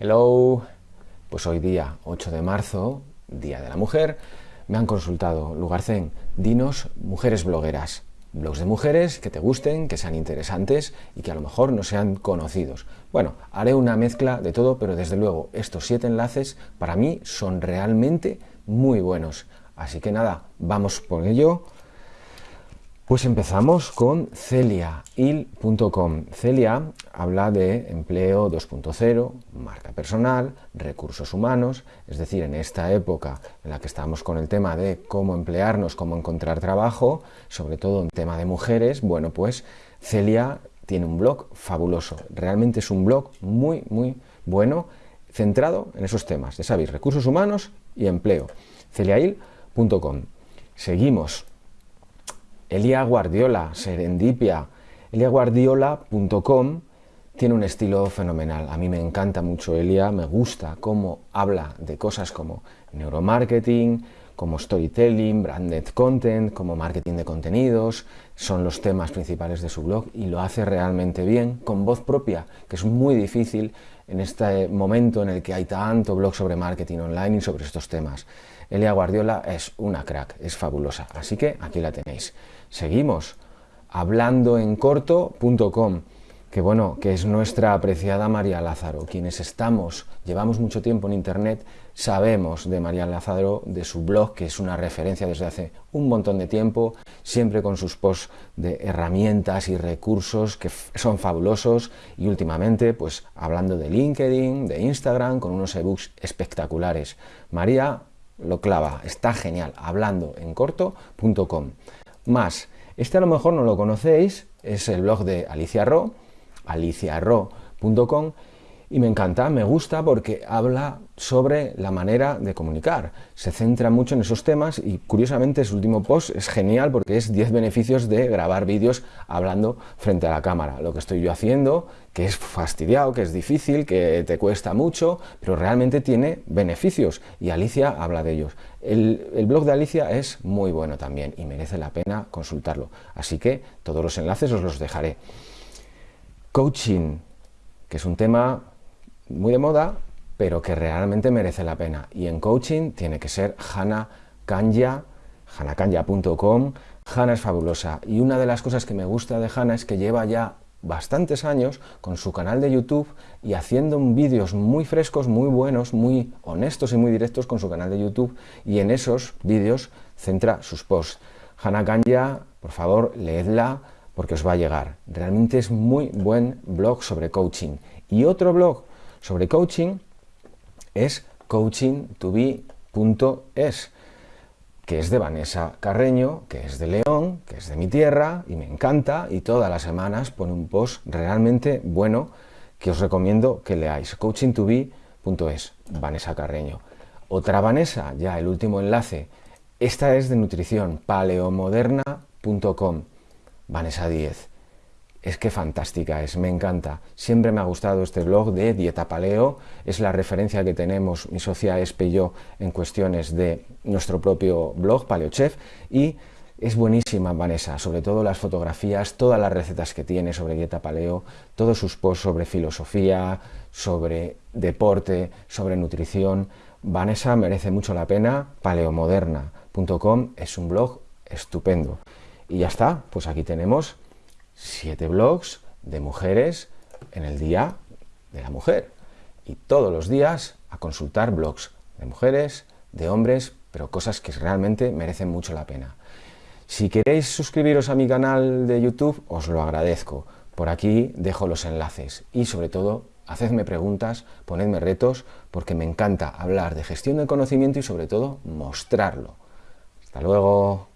Hello, pues hoy día 8 de marzo, Día de la Mujer, me han consultado Lugarcén, dinos mujeres blogueras, blogs de mujeres que te gusten, que sean interesantes y que a lo mejor no sean conocidos. Bueno, haré una mezcla de todo, pero desde luego estos siete enlaces para mí son realmente muy buenos. Así que nada, vamos por ello. Pues empezamos con celiail.com. Celia habla de empleo 2.0, marca personal, recursos humanos, es decir, en esta época en la que estamos con el tema de cómo emplearnos, cómo encontrar trabajo, sobre todo en tema de mujeres, bueno, pues Celia tiene un blog fabuloso, realmente es un blog muy, muy bueno, centrado en esos temas, ya sabéis, recursos humanos y empleo. celiail.com. Seguimos Elia Guardiola, Serendipia, eliaguardiola.com tiene un estilo fenomenal. A mí me encanta mucho Elia, me gusta cómo habla de cosas como neuromarketing, como storytelling, branded content, como marketing de contenidos, son los temas principales de su blog y lo hace realmente bien, con voz propia, que es muy difícil en este momento en el que hay tanto blog sobre marketing online y sobre estos temas. Elia Guardiola es una crack, es fabulosa, así que aquí la tenéis. Seguimos, hablandoencorto.com, que bueno, que es nuestra apreciada María Lázaro. Quienes estamos, llevamos mucho tiempo en Internet, sabemos de María Lázaro, de su blog, que es una referencia desde hace un montón de tiempo, siempre con sus posts de herramientas y recursos que son fabulosos y últimamente, pues hablando de LinkedIn, de Instagram, con unos ebooks espectaculares. María lo clava, está genial, hablandoencorto.com más. Este a lo mejor no lo conocéis, es el blog de Alicia Ro, aliciarro.com, y me encanta, me gusta porque habla sobre la manera de comunicar. Se centra mucho en esos temas y curiosamente su último post es genial porque es 10 beneficios de grabar vídeos hablando frente a la cámara. Lo que estoy yo haciendo, que es fastidiado, que es difícil, que te cuesta mucho, pero realmente tiene beneficios y Alicia habla de ellos. El, el blog de Alicia es muy bueno también y merece la pena consultarlo. Así que todos los enlaces os los dejaré. Coaching, que es un tema muy de moda, pero que realmente merece la pena. Y en coaching tiene que ser Hannah Kanya, hannahkanya.com. Hannah es fabulosa y una de las cosas que me gusta de Hannah es que lleva ya bastantes años con su canal de YouTube y haciendo vídeos muy frescos, muy buenos, muy honestos y muy directos con su canal de YouTube y en esos vídeos centra sus posts. Hannah Kanya, por favor, leedla porque os va a llegar. Realmente es muy buen blog sobre coaching. Y otro blog sobre coaching es coaching2be.es, que es de Vanessa Carreño, que es de León, que es de mi tierra y me encanta y todas las semanas pone un post realmente bueno que os recomiendo que leáis, coaching2be.es, Vanessa Carreño. Otra Vanessa, ya el último enlace, esta es de nutrición, paleomoderna.com, Vanessa 10 es que fantástica es, me encanta. Siempre me ha gustado este blog de Dieta Paleo, es la referencia que tenemos mi socia Espe yo en cuestiones de nuestro propio blog, Paleochef, y es buenísima Vanessa, sobre todo las fotografías, todas las recetas que tiene sobre dieta paleo, todos sus posts sobre filosofía, sobre deporte, sobre nutrición. Vanessa merece mucho la pena, paleomoderna.com es un blog estupendo. Y ya está, pues aquí tenemos siete blogs de mujeres en el Día de la Mujer. Y todos los días a consultar blogs de mujeres, de hombres, pero cosas que realmente merecen mucho la pena. Si queréis suscribiros a mi canal de YouTube, os lo agradezco. Por aquí dejo los enlaces y sobre todo, hacedme preguntas, ponedme retos, porque me encanta hablar de gestión del conocimiento y sobre todo mostrarlo. Hasta luego.